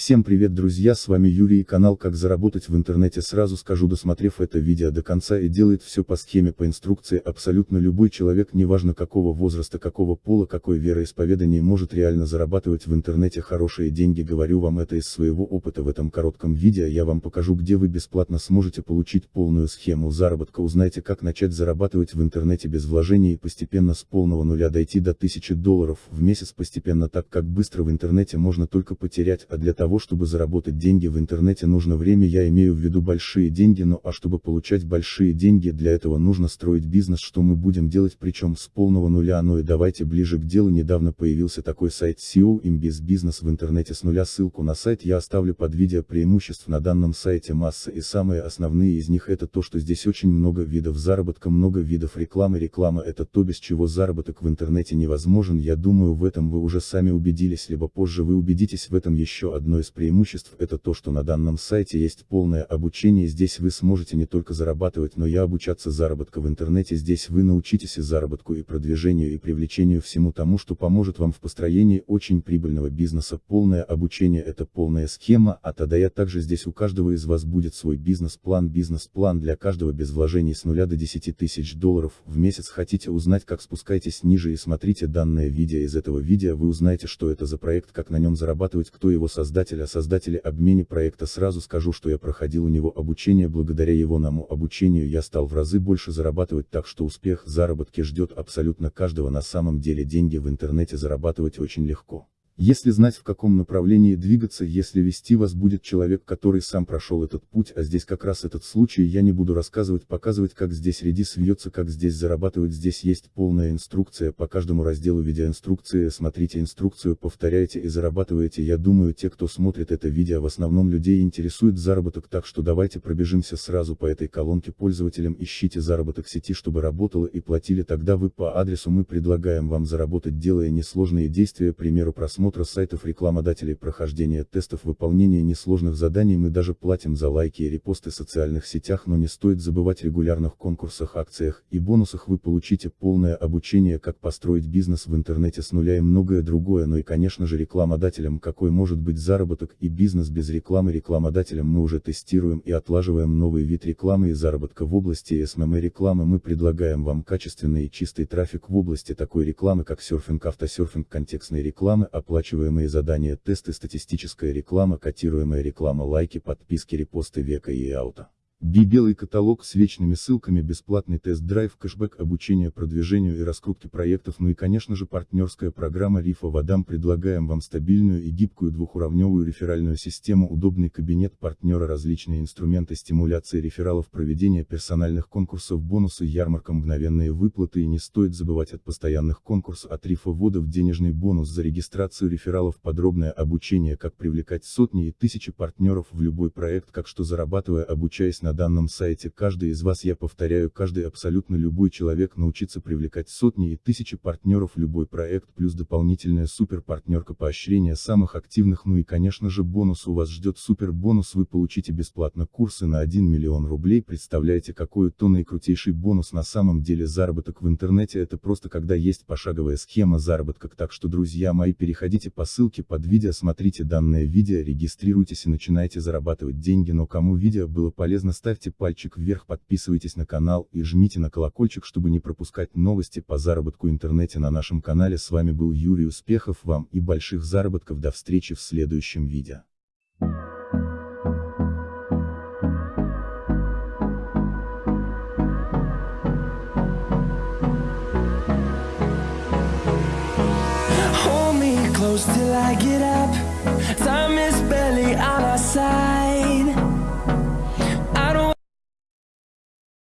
Всем привет друзья с вами Юрий и канал как заработать в интернете сразу скажу досмотрев это видео до конца и делает все по схеме по инструкции абсолютно любой человек неважно какого возраста какого пола какой вероисповедания может реально зарабатывать в интернете хорошие деньги. Говорю вам это из своего опыта в этом коротком видео. Я вам покажу где вы бесплатно сможете получить полную схему заработка. Узнайте как начать зарабатывать в интернете без вложений и постепенно с полного нуля дойти до 1000 долларов в месяц. Постепенно так как быстро в интернете можно только потерять а для того, чтобы заработать деньги в интернете нужно время я имею в виду большие деньги но а чтобы получать большие деньги для этого нужно строить бизнес что мы будем делать причем с полного нуля ну и давайте ближе к делу. Недавно появился такой сайт SEO Imbiz бизнес в интернете с нуля ссылку на сайт я оставлю под видео преимуществ на данном сайте масса и самые основные из них это то что здесь очень много видов заработка много видов рекламы. Реклама это то без чего заработок в интернете невозможен. Я думаю в этом вы уже сами убедились либо позже вы убедитесь в этом еще одно из преимуществ это то что на данном сайте есть полное обучение. Здесь вы сможете не только зарабатывать но и обучаться заработка в интернете. Здесь вы научитесь и заработку и продвижению и привлечению всему тому что поможет вам в построении очень прибыльного бизнеса. Полное обучение это полная схема а тогда я также здесь у каждого из вас будет свой бизнес-план. Бизнес-план для каждого без вложений с нуля до 10 тысяч долларов в месяц. Хотите узнать как спускайтесь ниже и смотрите данное видео из этого видео вы узнаете что это за проект как на нем зарабатывать кто его создатель а создателе обмене проекта сразу скажу что я проходил у него обучение благодаря его наму обучению я стал в разы больше зарабатывать так что успех заработки ждет абсолютно каждого на самом деле деньги в интернете зарабатывать очень легко. Если знать в каком направлении двигаться, если вести вас будет человек, который сам прошел этот путь, а здесь как раз этот случай, я не буду рассказывать, показывать, как здесь редис вьется, как здесь зарабатывать, здесь есть полная инструкция, по каждому разделу видеоинструкции, смотрите инструкцию, повторяйте и зарабатываете, я думаю, те, кто смотрит это видео, в основном людей интересует заработок, так что давайте пробежимся сразу по этой колонке пользователям, ищите заработок сети, чтобы работало и платили, тогда вы по адресу мы предлагаем вам заработать, делая несложные действия, примеру просмотра просмотра сайтов рекламодателей прохождения тестов выполнения несложных заданий мы даже платим за лайки и репосты в социальных сетях но не стоит забывать регулярных конкурсах акциях и бонусах. Вы получите полное обучение как построить бизнес в интернете с нуля и многое другое. Но и конечно же рекламодателям какой может быть заработок и бизнес без рекламы? Рекламодателям мы уже тестируем и отлаживаем новый вид рекламы и заработка в области SMM рекламы. Мы предлагаем вам качественный и чистый трафик в области такой рекламы как серфинг автосерфинг контекстной рекламы оплата оплачиваемые задания, тесты, статистическая реклама, котируемая реклама, лайки, подписки, репосты, века и ауто. Би белый каталог с вечными ссылками, бесплатный тест-драйв, кэшбэк, обучение продвижению и раскрутке проектов, ну и конечно же партнерская программа Рифа Вадам. Предлагаем вам стабильную и гибкую двухуровневую реферальную систему, удобный кабинет партнера, различные инструменты стимуляции рефералов, проведения персональных конкурсов, бонусы, ярмарка, мгновенные выплаты. И не стоит забывать от постоянных конкурсов от Рифа Водов денежный бонус за регистрацию рефералов, подробное обучение, как привлекать сотни и тысячи партнеров в любой проект, как что зарабатывая обучаясь на на данном сайте. Каждый из вас я повторяю каждый абсолютно любой человек научится привлекать сотни и тысячи партнеров. Любой проект плюс дополнительная супер партнерка поощрения самых активных. Ну и конечно же бонус. У вас ждет супер бонус вы получите бесплатно курсы на 1 миллион рублей. Представляете какой то наикрутейший бонус на самом деле. Заработок в интернете это просто когда есть пошаговая схема заработка. Так что друзья мои переходите по ссылке под видео смотрите данное видео регистрируйтесь и начинайте зарабатывать деньги. Но кому видео было полезно ставьте пальчик вверх, подписывайтесь на канал и жмите на колокольчик, чтобы не пропускать новости по заработку интернете на нашем канале. С вами был Юрий, успехов вам и больших заработков, до встречи в следующем видео. till I get up. Time is